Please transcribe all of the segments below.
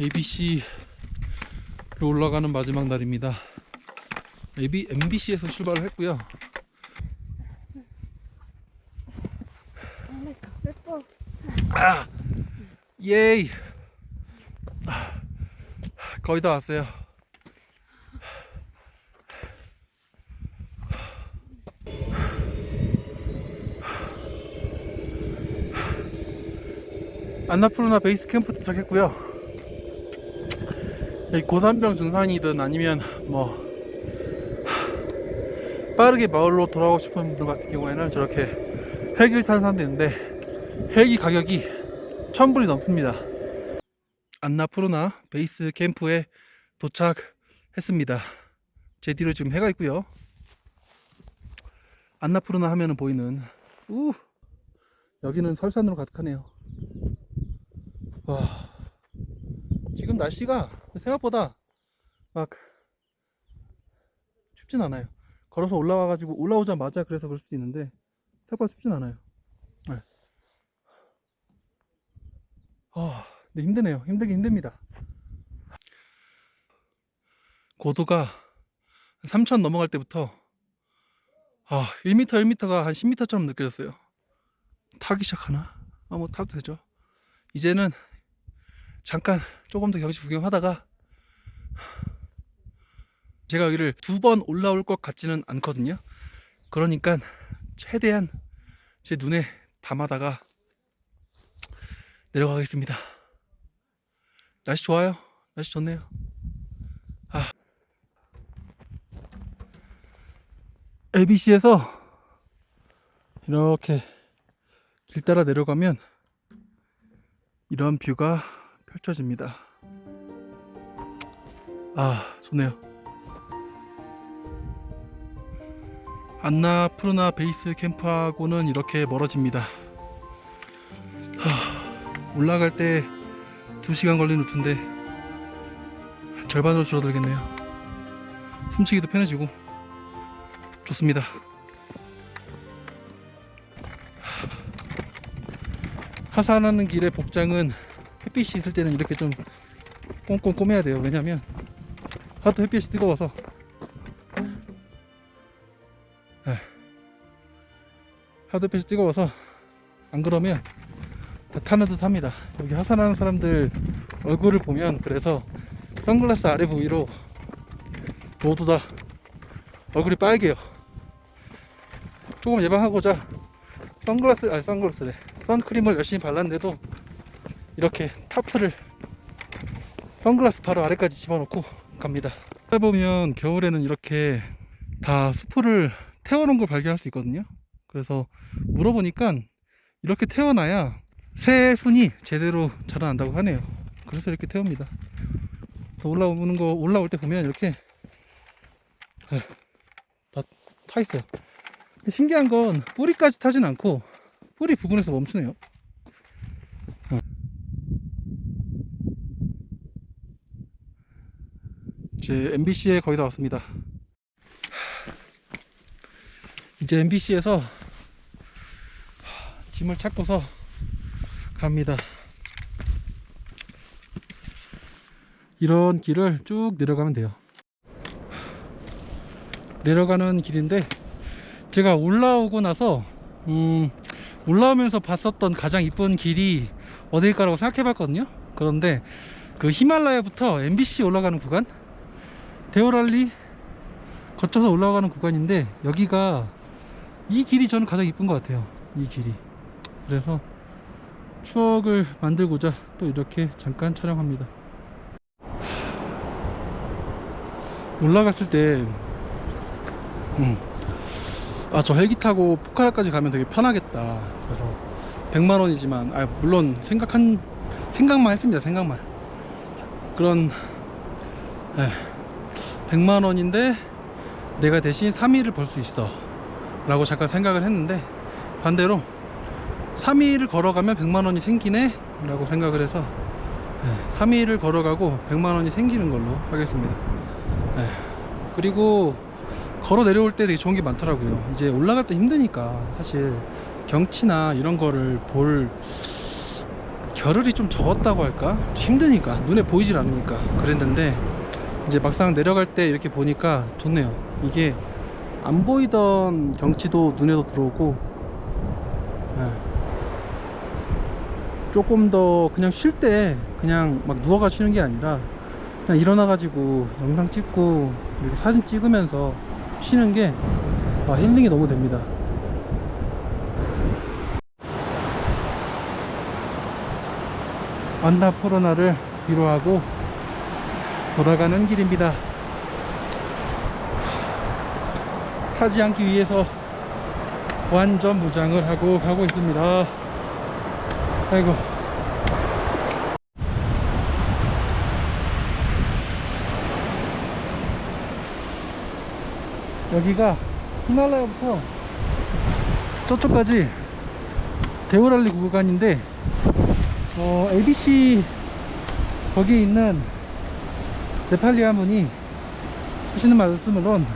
ABC로 올라가는 마지막 날입니다. AB, MBC에서 출발을 했고요. Let's go. Let's go. 아, 예이. 아, 거의 다 왔어요. 안나푸르나 베이스 캠프 도착했고요. 고산병 증상이든 아니면 뭐 빠르게 마을로 돌아오고 싶은 분들 같은 경우에는 저렇게 헬기를 타는 사람도 있는데 헬기 가격이 천불이 넘습니다. 안나푸르나 베이스 캠프에 도착했습니다. 제 뒤로 지금 해가 있고요. 안나푸르나 하면은 보이는 우 여기는 설산으로 가득하네요. 와 지금 날씨가 생각보다 막 춥진 않아요. 걸어서 올라와 가지고 올라오자마자 그래서 그럴 수도 있는데 생각보다 춥진 않아요. 네. 아, 근데 힘드네요. 힘들긴 힘듭니다. 고도가 3천 넘어갈 때부터 아, 1m, 1m가 한 10m처럼 느껴졌어요. 타기 시작하나? 아, 뭐 타도 되죠. 이제는 잠깐 조금 더 경치 구경하다가 제가 여기를 두 번 올라올 것 같지는 않거든요. 그러니까 최대한 제 눈에 담아다가 내려가겠습니다. 날씨 좋아요. 날씨 좋네요. 아. ABC에서 이렇게 길 따라 내려가면 이런 뷰가 펼쳐집니다. 아, 좋네요. 안나 푸르나 베이스 캠프하고는 이렇게 멀어집니다. 하, 올라갈 때 2시간 걸린 루트인데 절반으로 줄어들겠네요. 숨쉬기도 편해지고 좋습니다. 하산하는 길의 복장은 햇빛이 있을 때는 이렇게 좀 꼼꼼 꼬매야 돼요. 왜냐면 하도 햇빛이 뜨거워서 네. 하도 햇빛이 뜨거워서 안 그러면 다 타는 듯 합니다. 여기 하산하는 사람들 얼굴을 보면 그래서 선글라스 아래 부위로 모두 다 얼굴이 빨개요. 조금 예방하고자 선글라스 아니 선글라스래 선크림을 열심히 발랐는데도 이렇게 타프를 선글라스 바로 아래까지 집어넣고 갑니다. 보면 겨울에는 이렇게 다 수풀을 태워놓은 걸 발견할 수 있거든요. 그래서 물어보니까 이렇게 태워놔야 새 순이 제대로 자라난다고 하네요. 그래서 이렇게 태웁니다. 그래서 올라오는 거 올라올 때 보면 이렇게 다 타 있어요. 신기한 건 뿌리까지 타진 않고 뿌리 부분에서 멈추네요. 이제 MBC에 거의 다 왔습니다. 이제 MBC에서 짐을 찾고서 갑니다. 이런 길을 쭉 내려가면 돼요. 내려가는 길인데 제가 올라오고 나서 음, 올라오면서 봤었던 가장 이쁜 길이 어딜까라고 생각해 봤거든요. 그런데 그 히말라야부터 MBC 올라가는 구간 데오랄리 거쳐서 올라가는 구간인데 여기가 이 길이 저는 가장 이쁜 것 같아요. 이 길이. 그래서 추억을 만들고자 또 이렇게 잠깐 촬영합니다. 올라갔을 때, 음, 아, 저 헬기 타고 포카라까지 가면 되게 편하겠다. 그래서 100만 원이지만, 아, 물론 생각한, 생각만 했습니다. 생각만. 그런, 에, 100만 원인데 내가 대신 3일을 벌수 있어. 라고 잠깐 생각을 했는데, 반대로 3일을 걸어가면 100만 원이 생기네 라고 생각을 해서 네, 3일을 걸어가고 100만 원이 생기는 걸로 하겠습니다 네, 그리고 걸어 내려올 때 되게 좋은 게 많더라고요 이제 올라갈 때 힘드니까 사실 경치나 이런 거를 볼 겨를이 좀 적었다고 할까? 힘드니까 눈에 보이질 않으니까 그랬는데 이제 막상 내려갈 때 이렇게 보니까 좋네요 이게 안 보이던 경치도 눈에도 들어오고 예. 조금 더 그냥 쉴 때 그냥 막 누워가 쉬는 게 아니라 그냥 일어나 가지고 영상 찍고 이렇게 사진 찍으면서 쉬는 게 아, 힐링이 너무 됩니다 안나푸르나를 뒤로 하고 돌아가는 길입니다. 타지 않기 위해서 완전 무장을 하고 가고 있습니다. 아이고. 여기가 히말라야부터 저쪽까지 데오랄리 구간인데 어, ABC 거기에 있는 네팔리 가문이 하시는 말씀으론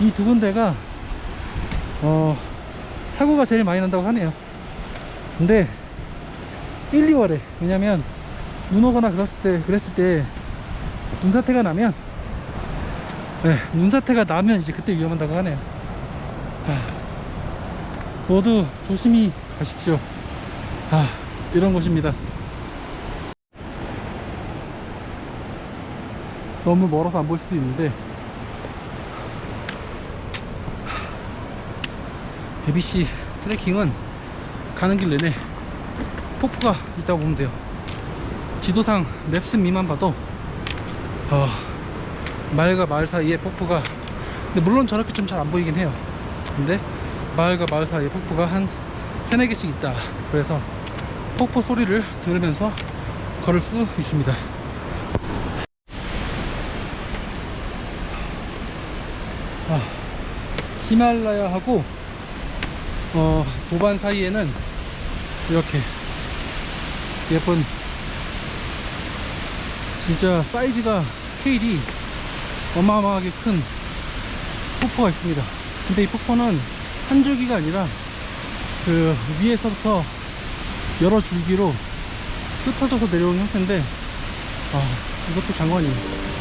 이 두 군데가 어, 사고가 제일 많이 난다고 하네요. 근데 1, 2월에 왜냐면 눈 오거나 그랬을 때 그랬을 때 눈사태가 나면 네, 눈사태가 나면 이제 그때 위험하다고 하네요. 하, 모두 조심히 가십시오. 아, 이런 곳입니다 너무 멀어서 안 볼 수도 있는데. ABC 트레킹은 가는 길 내내 폭포가 있다고 보면 돼요. 지도상 맵스 미만 봐도 어, 마을과 마을 사이에 폭포가 근데 물론 저렇게 좀 잘 안 보이긴 해요. 근데 마을과 마을 사이에 폭포가 한 세네 개씩 있다. 그래서 폭포 소리를 들으면서 걸을 수 있습니다 히말라야하고 어, 도반 사이에는 이렇게 예쁜 진짜 사이즈가 스케일이 어마어마하게 큰 폭포가 있습니다. 근데 이 폭포는 한 줄기가 아니라 그 위에서부터 여러 줄기로 흩어져서 내려오는 형태인데 아 이것도 장관이에요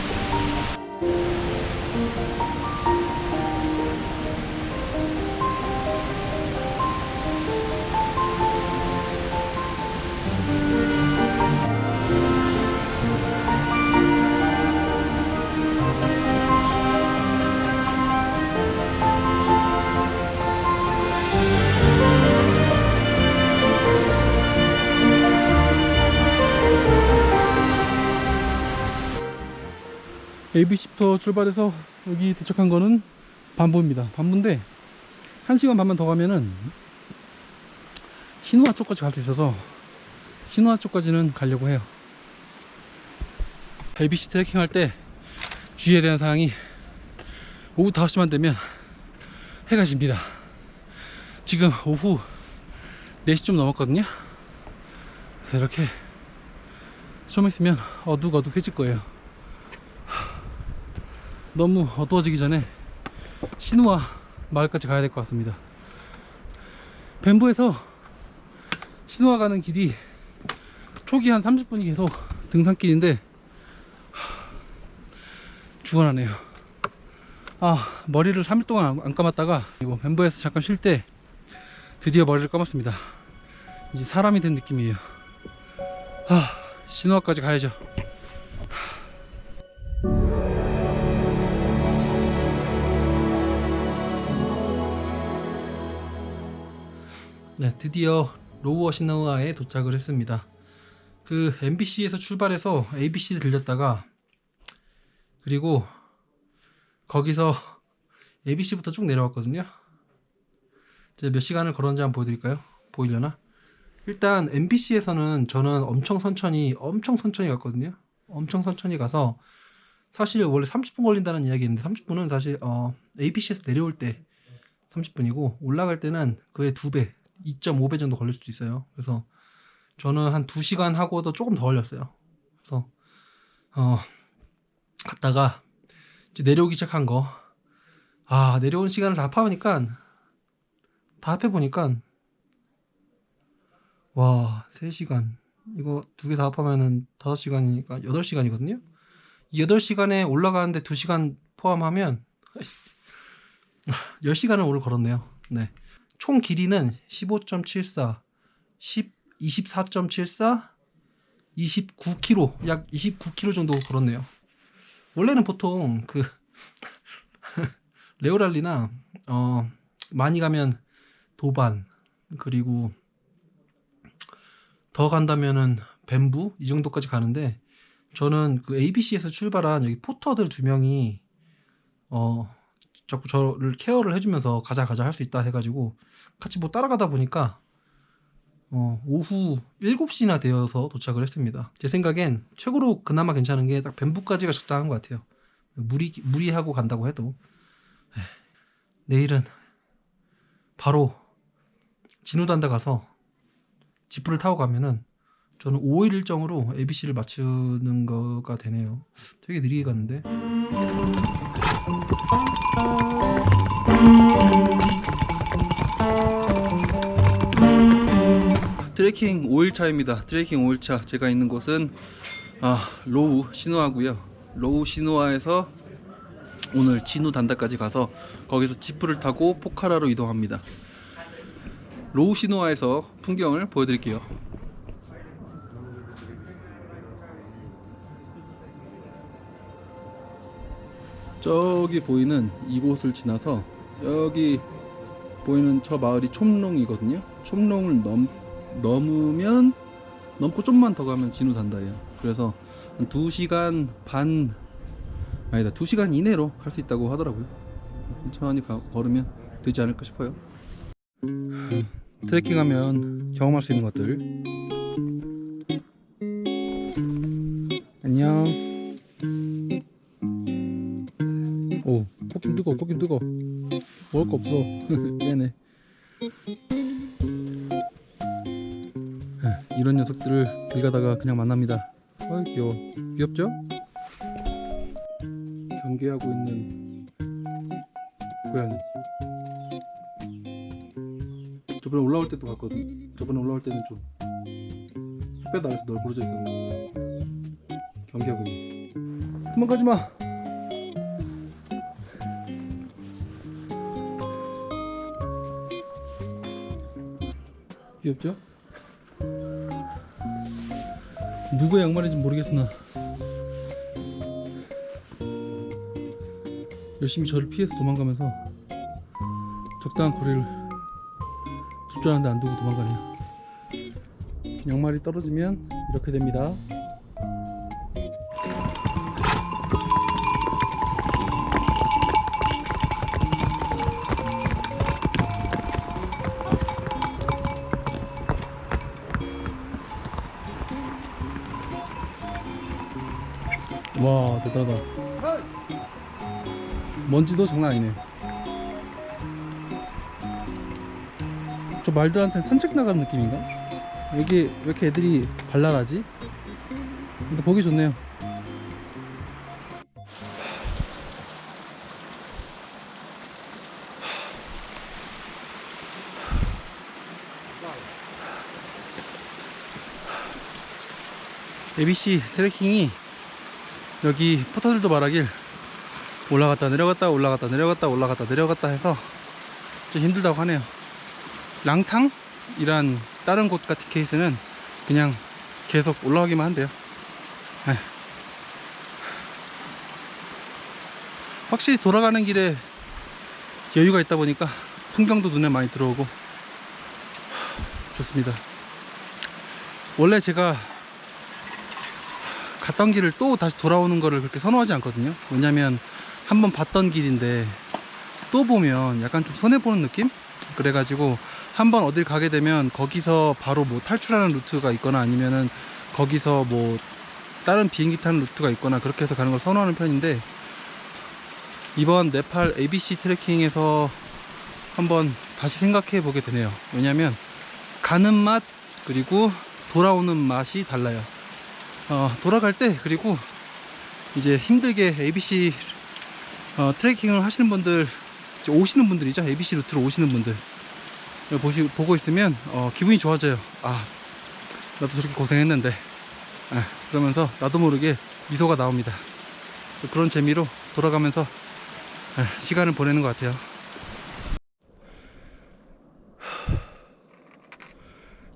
ABC부터 출발해서 여기 도착한 거는 반부입니다. 반부인데 1시간 반만 더 가면은 신우아 쪽까지 갈 수 있어서 신우아 쪽까지는 가려고 해요. ABC 트레킹 할 때 주의해야 되는 사항이 오후 5시만 되면 해가 집니다. 지금 오후 4시 좀 넘었거든요. 그래서 이렇게 좀 있으면 어둑어둑해질 거예요. 너무 어두워지기 전에 신우아 마을까지 가야 될 것 같습니다. 뱀부에서 신우아 가는 길이 초기 한 30분이 계속 등산길인데 죽어나네요. 아 머리를 3일 동안 안- 안 감았다가 이거 뱀부에서 잠깐 쉴 때 드디어 머리를 감았습니다. 이제 사람이 된 느낌이에요. 아 신우아까지 가야죠 네, 드디어 로우어 시나우아에 도착을 했습니다. 그 MBC에서 출발해서 ABC를 들렸다가 그리고 거기서 ABC부터 쭉 내려왔거든요. 제가 몇 시간을 걸었는지 한번 보여드릴까요? 보이려나? 일단 MBC에서는 저는 엄청 천천히 엄청 천천히 갔거든요. 엄청 천천히 가서 사실 원래 30분 걸린다는 이야기인데 30분은 사실 어, ABC에서 내려올 때 30분이고 올라갈 때는 그의 두 배, 2.5배 정도 걸릴 수도 있어요. 그래서 저는 한 2시간 하고도 조금 더 걸렸어요. 그래서 어 갔다가 이제 내려오기 시작한 거. 아, 내려온 시간을 다 합하니까 다 합해 보니까 와, 3시간 이거 두 개 다 합하면은 5시간이니까 8시간이거든요. 이 8시간에 올라가는데 2시간 포함하면 10시간을 오늘 걸었네요. 네. 총 길이는 15.74, 10, 24.74, 29km, 약 29km 정도 걸었네요. 원래는 보통 그 레오랄리나 어 많이 가면 도반 그리고 더 간다면은 뱀부 이 정도까지 가는데 저는 그 ABC에서 출발한 여기 포터들 두 명이 어 자꾸 저를 케어를 해주면서 가자 가자 할 수 있다 해가지고 같이 뭐 따라가다 보니까 어 오후 7시나 되어서 도착을 했습니다. 제 생각엔 최고로 그나마 괜찮은 게 딱 뱀부까지가 적당한 것 같아요. 무리 무리하고 간다고 해도 에휴, 내일은 바로 진우단다 가서 지프를 타고 가면은 저는 5일 일정으로 ABC를 맞추는 거가 되네요. 되게 느리게 갔는데. 트레킹 5일차입니다. 트레킹 5일차. 제가 있는 곳은 아, 로우 시누와고요. 로우 시누와에서 오늘 지누단다까지 가서 거기서 지프를 타고 포카라로 이동합니다. 로우 시누와에서 풍경을 보여드릴게요. 저기 보이는 이곳을 지나서 여기 보이는 저 마을이 촘롱이거든요. 촘롱을 넘, 넘으면 넘고 좀만 더 가면 진우 단다예요. 그래서 한 2시간 반 아니다 2시간 이내로 갈 수 있다고 하더라고요. 천천히 가, 걸으면 되지 않을까 싶어요. 트레킹하면 경험할 수 있는 것들. 안녕. 오, 코김 뜨거, 코김 뜨거. 먹을 거 없어. 미안해. 에, 이런 녀석들을 길 가다가 그냥 만납니다. 아이 귀여워. 귀엽죠? 경계하고 있는 고양이. 저번에 올라올 때도 봤거든. 저번에 올라올 때는 좀 햇볕 아래서 널브러져 있었는데 경계하고 있네. 도망가지 마. 귀엽죠? 누구의 양말인지 모르겠으나 열심히 저를 피해서 도망가면서 적당한 거리를 아는데 안 두고 도망가네요 양말이 떨어지면 이렇게 됩니다 와 대단하다 먼지도 장난 아니네 저 말들한테 산책 나가는 느낌인가? 여기 왜 이렇게 애들이 발랄하지? 근데 보기 좋네요 ABC 트레킹이 여기 포터들도 말하길 올라갔다 내려갔다 올라갔다 내려갔다 올라갔다 내려갔다 해서 좀 힘들다고 하네요. 랑탕이란 다른 곳 같은 케이스는 그냥 계속 올라가기만 한대요. 에휴. 확실히 돌아가는 길에 여유가 있다 보니까 풍경도 눈에 많이 들어오고 좋습니다. 원래 제가 갔던 길을 또 다시 돌아오는 거를 그렇게 선호하지 않거든요. 왜냐면 한번 봤던 길인데 또 보면 약간 좀 손해보는 느낌? 그래가지고 한번 어딜 가게 되면 거기서 바로 뭐 탈출하는 루트가 있거나 아니면은 거기서 뭐 다른 비행기 타는 루트가 있거나 그렇게 해서 가는 걸 선호하는 편인데 이번 네팔 ABC 트레킹에서 한번 다시 생각해 보게 되네요. 왜냐면 가는 맛 그리고 돌아오는 맛이 달라요 어, 돌아갈 때 그리고 이제 힘들게 ABC 어, 트레킹을 하시는 분들 오시는 분들이죠. ABC 루트로 오시는 분들. 보시, 보고 있으면 어, 기분이 좋아져요. 아 나도 저렇게 고생했는데. 아, 그러면서 나도 모르게 미소가 나옵니다. 그런 재미로 돌아가면서 아, 시간을 보내는 것 같아요.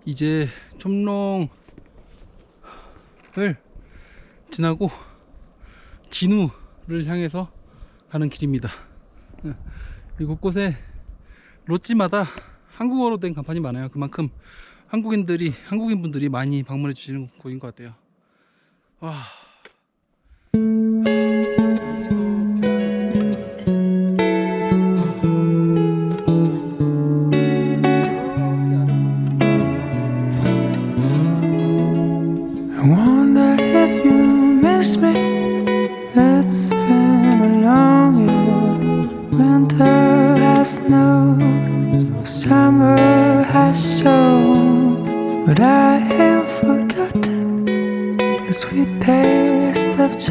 이제 촌롱 을 지나고 진우를 향해서 가는 길입니다. 예, 이 곳곳에 롯지마다 한국어로 된 간판이 많아요. 그만큼 한국인들이 한국인 분들이 많이 방문해 주시는 곳인 것 같아요. 와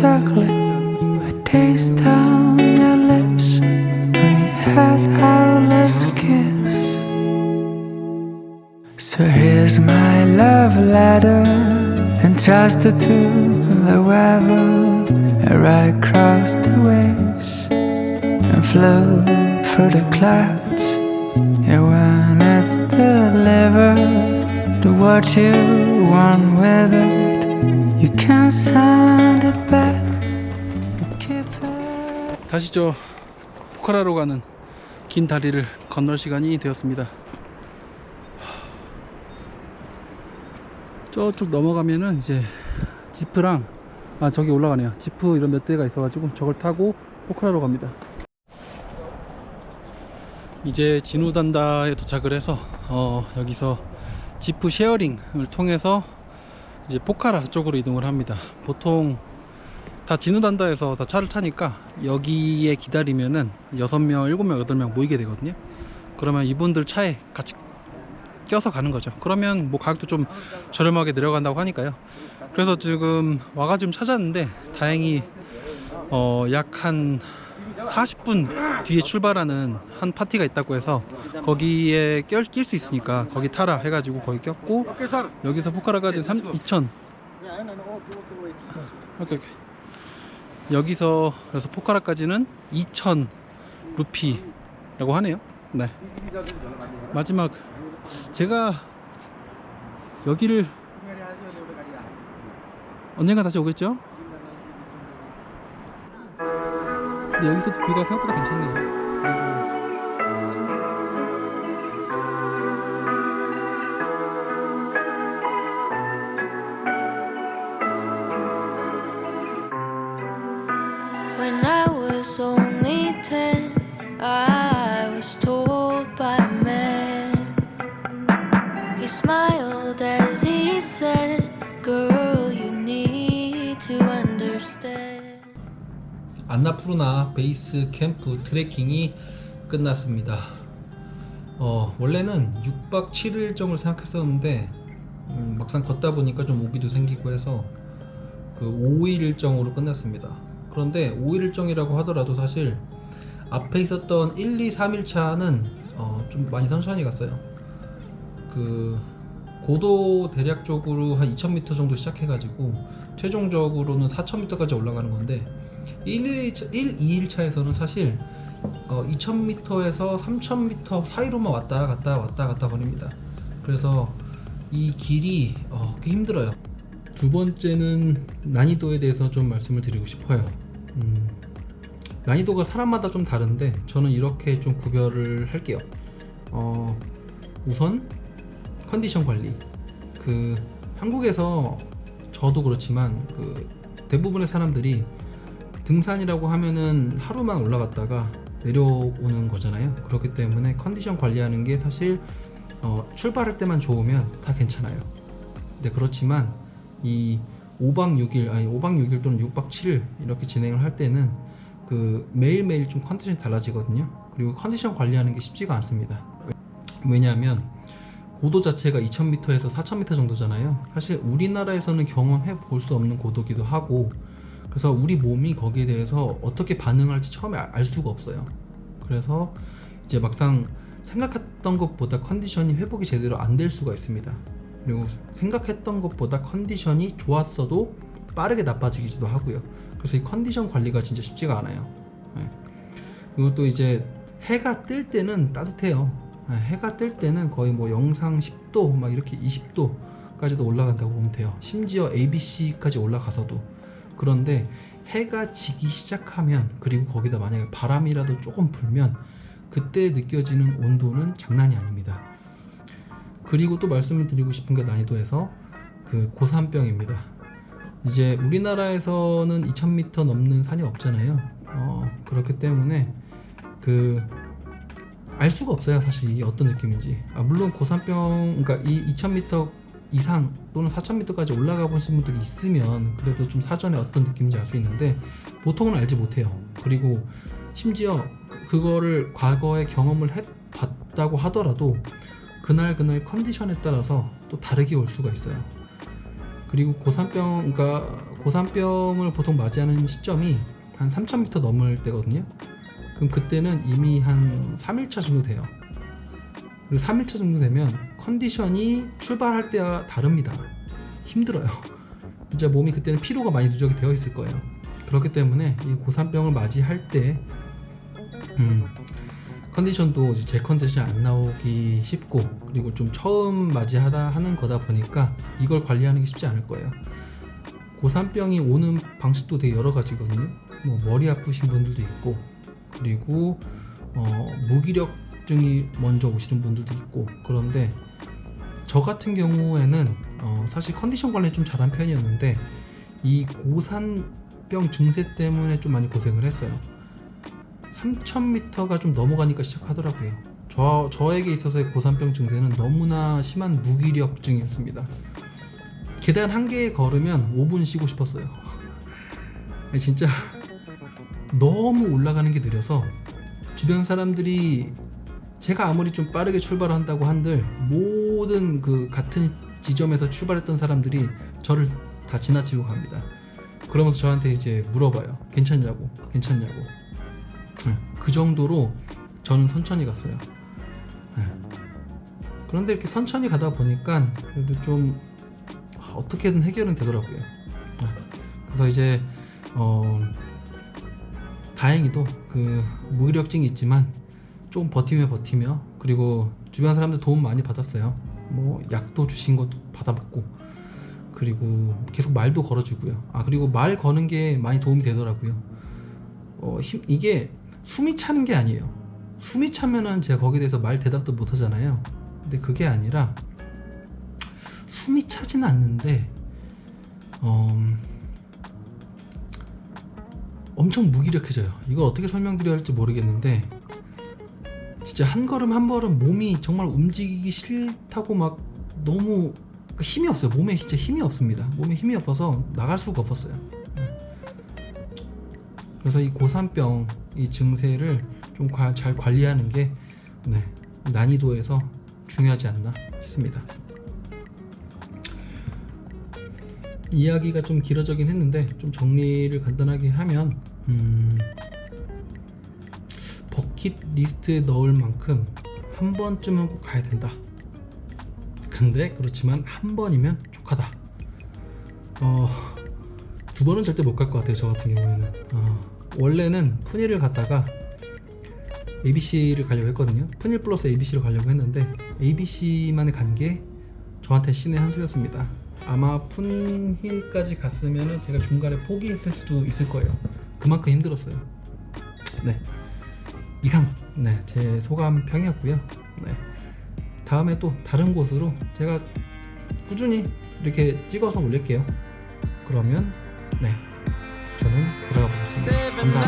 chocolate. I taste on your lips when we had our last kiss. So here's my love letter entrusted to the weather. I ride across the waves and flow through the clouds. And when it's delivered to what you want with it, you can send it 다시 저 포카라로 가는 긴 다리를 건널 시간이 되었습니다. 저쪽 넘어가면은 이제 지프랑 아 저기 올라가네요. 지프 이런 몇 대가 있어 가지고 저걸 타고 포카라로 갑니다. 이제 진우단다에 도착을 해서 어 여기서 지프 sharing을 통해서 이제 포카라 쪽으로 이동을 합니다. 보통 다 지누단다에서 다 차를 타니까 여기에 기다리면은 6명, 7명, 8명 모이게 되거든요. 그러면 이분들 차에 같이 껴서 가는 거죠. 그러면 뭐 가격도 좀 저렴하게 내려간다고 하니까요. 그래서 지금 와가지고 찾았는데 다행히 어 약 한 40분 뒤에 출발하는 한 파티가 있다고 해서 거기에 낄 수 있으니까 거기 타라 해가지고 거기 꼈고 여기서 포카라까지 3, 2천 오케이 오케이 여기서 그래서 포카라까지는 2천 루피라고 하네요. 네. 마지막. 제가 여기를 언젠가 다시 오겠죠? 근데 여기서도 뷰가 생각보다 괜찮네요 푸르나 베이스 캠프 트레킹이 끝났습니다. 어, 원래는 6박 7일 일정을 생각했었는데 음, 막상 걷다 보니까 좀 오기도 생기고 해서 그 5일 일정으로 끝났습니다. 그런데 5일 일정이라고 하더라도 사실 앞에 있었던 1, 2, 3일 차는 어, 좀 많이 천천히 갔어요. 그 고도 대략적으로 한 2,000m 정도 시작해가지고 최종적으로는 4,000m까지 올라가는 건데 1, 2일, 1, 2일 차에서는 사실 어, 2,000m에서 3,000m 사이로만 왔다 갔다 왔다 갔다 거립니다. 그래서 이 길이 어, 꽤 힘들어요. 두 번째는 난이도에 대해서 좀 말씀을 드리고 싶어요. 음, 난이도가 사람마다 좀 다른데 저는 이렇게 좀 구별을 할게요. 어, 우선 컨디션 관리. 그 한국에서 저도 그렇지만 그 대부분의 사람들이 등산이라고 하면은 하루만 올라갔다가 내려오는 거잖아요. 그렇기 때문에 컨디션 관리하는 게 사실 어, 출발할 때만 좋으면 다 괜찮아요. 근데 그렇지만 이 5박 6일 아니 5박 6일 또는 6박 7일 이렇게 진행을 할 때는 그 매일매일 좀 컨디션이 달라지거든요. 그리고 컨디션 관리하는 게 쉽지가 않습니다. 왜냐하면 고도 자체가 2000m에서 4000m 정도잖아요. 사실 우리나라에서는 경험해 볼 수 없는 고도기도 하고 그래서 우리 몸이 거기에 대해서 어떻게 반응할지 처음에 알- 알 수가 없어요. 그래서 이제 막상 생각했던 것보다 컨디션이 회복이 제대로 안 될 수가 있습니다. 그리고 생각했던 것보다 컨디션이 좋았어도 빠르게 나빠지기도 하고요. 그래서 이 컨디션 관리가 진짜 쉽지가 않아요. 네. 그리고 또 이제 해가 뜰 때는 따뜻해요. 네, 해가 뜰 때는 거의 뭐 영상 10도 막 이렇게 20도까지도 올라간다고 보면 돼요. 심지어 ABC까지 올라가서도 그런데 해가 지기 시작하면 그리고 거기다 만약에 바람이라도 조금 불면 그때 느껴지는 온도는 장난이 아닙니다. 그리고 또 말씀을 드리고 싶은 게 난이도에서 그 고산병입니다. 이제 우리나라에서는 2000m 넘는 산이 없잖아요. 어, 그렇기 때문에 그 알 수가 없어요 사실 어떤 느낌인지 아, 물론 고산병 그러니까 이 2000m 이상 또는 4000m까지 올라가 보신 분들이 있으면 그래도 좀 사전에 어떤 느낌인지 알 수 있는데 보통은 알지 못해요. 그리고 심지어 그거를 과거에 경험을 해 봤다고 하더라도 그날 그날 컨디션에 따라서 또 다르게 올 수가 있어요. 그리고 고산병 그러니까 고산병을 보통 맞이하는 시점이 한 3000m 넘을 때거든요. 그럼 그때는 이미 한 3일차 정도 돼요. 그리고 3일차 정도 되면 컨디션이 출발할 때와 다릅니다. 힘들어요. 진짜 몸이 그때는 피로가 많이 누적이 되어 있을 거예요. 그렇기 때문에 이 고산병을 맞이할 때 음, 컨디션도 이제 제 컨디션이 안 나오기 쉽고 그리고 좀 처음 맞이하다 하는 거다 보니까 이걸 관리하는 게 쉽지 않을 거예요. 고산병이 오는 방식도 되게 여러 가지거든요. 뭐 머리 아프신 분들도 있고 그리고 어, 무기력 증이 먼저 오시는 분들도 있고 그런데 저 같은 경우에는 어, 사실 컨디션 관리 좀 잘한 편이었는데 이 고산병 증세 때문에 좀 많이 고생을 했어요. 3000m가 좀 넘어가니까 시작하더라고요. 저, 저에게 있어서의 고산병 증세는 너무나 심한 무기력증이었습니다. 계단 한 개 걸으면 5분 쉬고 싶었어요. 진짜 너무 올라가는 게 느려서 주변 사람들이 제가 아무리 좀 빠르게 출발한다고 한들 모든 그 같은 지점에서 출발했던 사람들이 저를 다 지나치고 갑니다. 그러면서 저한테 이제 물어봐요. 괜찮냐고, 괜찮냐고. 네, 그 정도로 저는 천천히 갔어요. 네. 그런데 이렇게 천천히 가다 보니까 그래도 좀 어떻게든 해결은 되더라고요. 네. 그래서 이제 어 다행히도 그 무기력증이 있지만 좀 버티며 버티며 그리고 주변 사람들 도움 많이 받았어요. 뭐 약도 주신 것도 받아봤고 그리고 계속 말도 걸어주고요. 아 그리고 말 거는 게 많이 도움이 되더라고요. 어, 힘, 이게 숨이 차는 게 아니에요. 숨이 차면은 제가 거기에 대해서 말 대답도 못 하잖아요. 근데 그게 아니라 숨이 차지는 않는데 어, 엄청 무기력해져요. 이걸 어떻게 설명드려야 할지 모르겠는데 진짜 한 걸음 한 걸음 몸이 정말 움직이기 싫다고 막 너무 그 힘이 없어요. 몸에 진짜 힘이 없습니다. 몸에 힘이 없어서 나갈 수가 없었어요. 그래서 이 고산병 이 증세를 좀 잘 관리하는 게 네, 난이도에서 중요하지 않나 싶습니다. 이야기가 좀 길어지긴 했는데 좀 정리를 간단하게 하면 음, 버킷 리스트에 넣을 만큼 한 번쯤은 꼭 가야 된다. 근데 그렇지만 한 번이면 족하다. 어, 두 번은 절대 못 갈 것 같아요. 저 같은 경우에는. 어, 원래는 푸니를 갔다가 ABC를 가려고 했거든요. 푸닐 플러스 ABC를 가려고 했는데 ABC만에 간게 저한테 신의 한 수였습니다. 아마 푼힐까지 갔으면 제가 중간에 포기했을 수도 있을 거예요. 그만큼 힘들었어요. 네. 이상, 네. 제 소감 평이었고요. 네. 다음에 또 다른 곳으로 제가 꾸준히 이렇게 찍어서 올릴게요. 그러면, 네. 저는 들어가 보겠습니다. 감사합니다.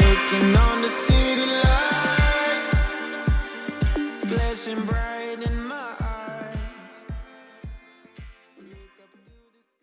Looking on the city lights, flashing bright.